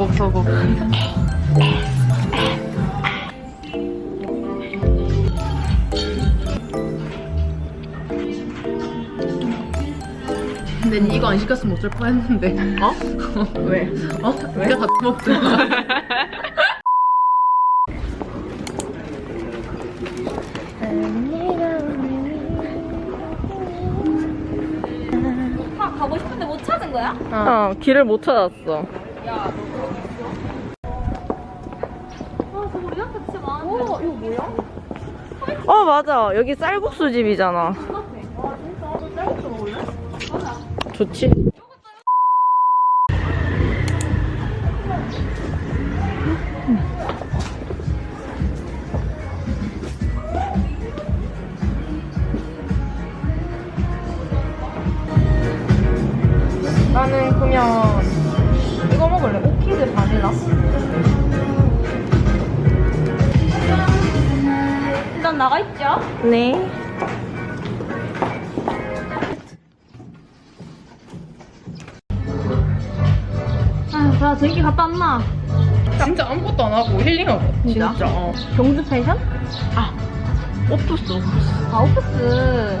서곡 서곡 근데 니 이거 안 시켰으면 어쩔 뻔했는데 어? 왜? 어? 왜? 네가 다 먹잖아 아, 가고 싶은데 못 찾은 거야? 어 길을 못 찾았어 아, 저거 우리한테 진짜 많은데. 오, 이거 뭐야? 어 맞아 여기 쌀국수 집이잖아 좋지 나는 그냥 먹을래 오키드 바닐라 일단 나가 있죠? 네 아, 나 저기 갔다 왔나? 진짜 아무것도 안 하고 힐링하고 진짜? 어. 경주 펜션? 아 오프스 오프스 아, 오프스.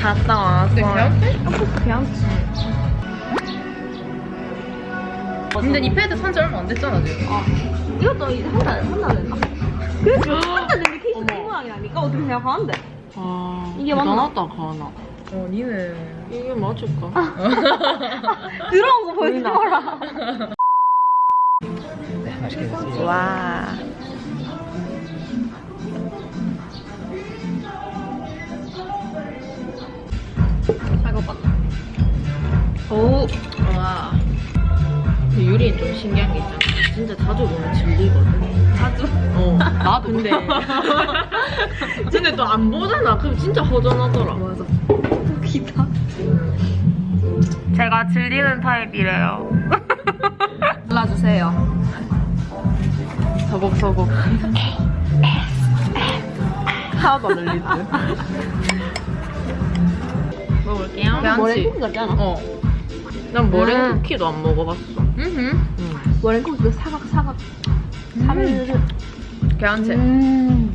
갔다 와서 근데 걔한테? 오프스 배양치. 근데 이 패드 산지 얼마 안 됐잖아 지금 아, 이것도 이제 한 달, 한 달 됐나? 그래서 한달 됐는데 케이스 이 모양이라니까? 어떻게 생각하는데? 아 이게 맞나? 가나 어 니는 이게 맞을까? 들어온 거 보여주지 마라. 와 잠깐만. 오. 유리는 좀 신기한 게 있잖아. 진짜 자주 보면 질리거든. 자주. 어. 나도. 근데. 근데 또 안 보잖아. 그럼 진짜 허전하더라. 맞아. 웃기다. 제가 질리는 타입이래요. 골라주세요. 서곡서곡. 하나도 안 들릴 듯. 먹을게요. 머랭 쿠키 같지 않아? 어. 난 머랭 쿠키도 안 먹어봤어. 응. 머랭 쿠키 그 사각 사각. 사르르. 걔한테. 음.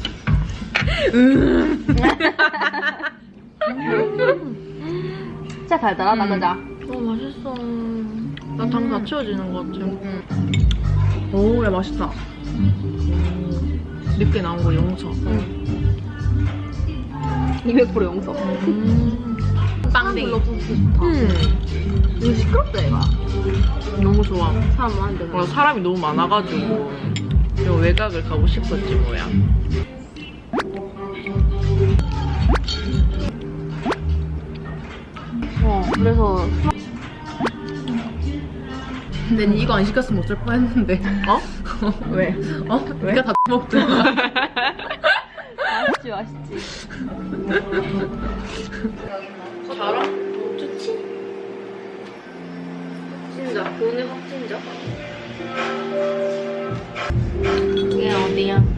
진짜 달달하다, 음. 그자? 어 맛있어. 난당 다 채워지는 것 같아. 오, 야 맛있다. 늦게 나온 거 용서. 200% 용서. 음. 빵댕이. 불러 부르기 좋다. 음. 이거 시끄럽다, 얘가. 너무 좋아. 사람 많은데. 어, 사람이 너무 많아가지고 요 외곽을 가고 싶었지 뭐야. 어, 그래서. 근데 니 이거 안 시켰으면 어쩔 뻔했는데. 어? 왜? 어? 왜? 네가 다 먹잖아. 맛있지, 맛있지. 오늘 확진자? 이게 어디야?